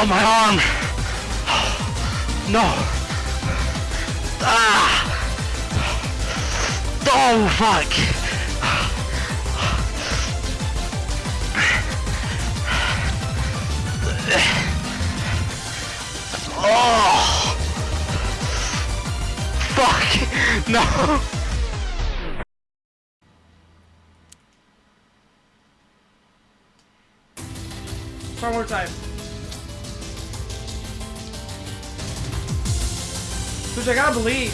Oh, my arm! No! Ah! Oh, fuck! Oh! Fuck! No! One more time. Which I gotta believe.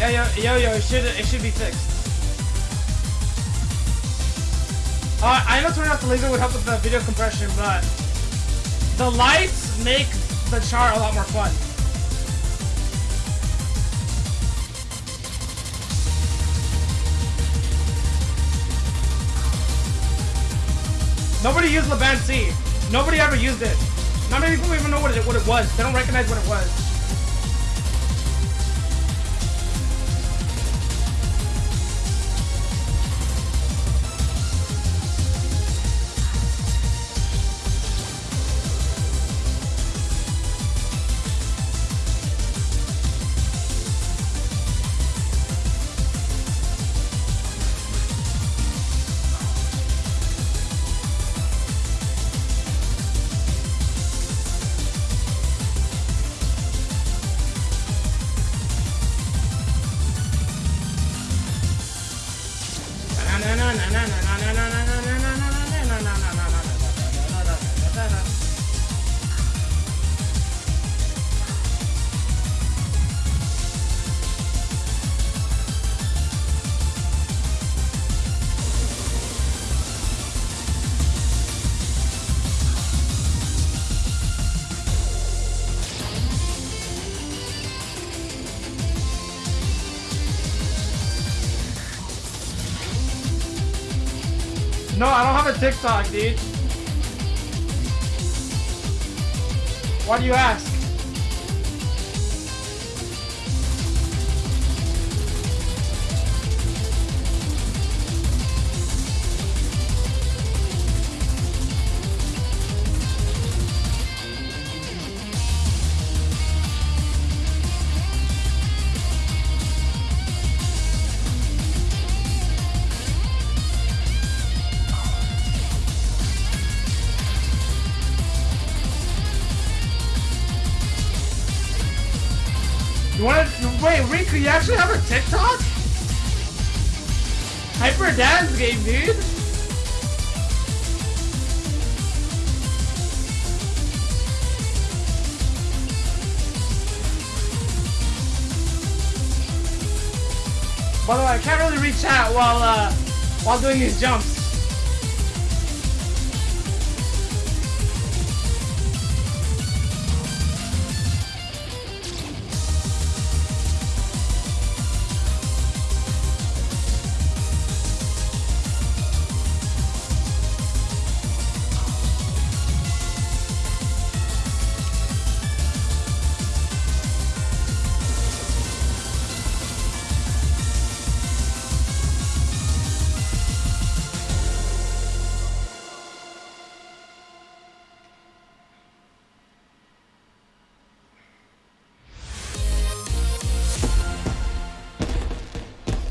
Yo, yo, yo, yo, it should, it should be fixed. Uh, I know turning off the laser would help with the video compression, but the lights make the chart a lot more fun. Nobody used Laban C. Nobody ever used it. Not many people even know what it, what it was. They don't recognize what it was. na na na na na na na No, I don't have a TikTok, dude. Why do you ask? Wanna wait, Riku, you actually have a TikTok? Hyper Dance game, dude. By the way, I can't really reach out while uh while doing these jumps.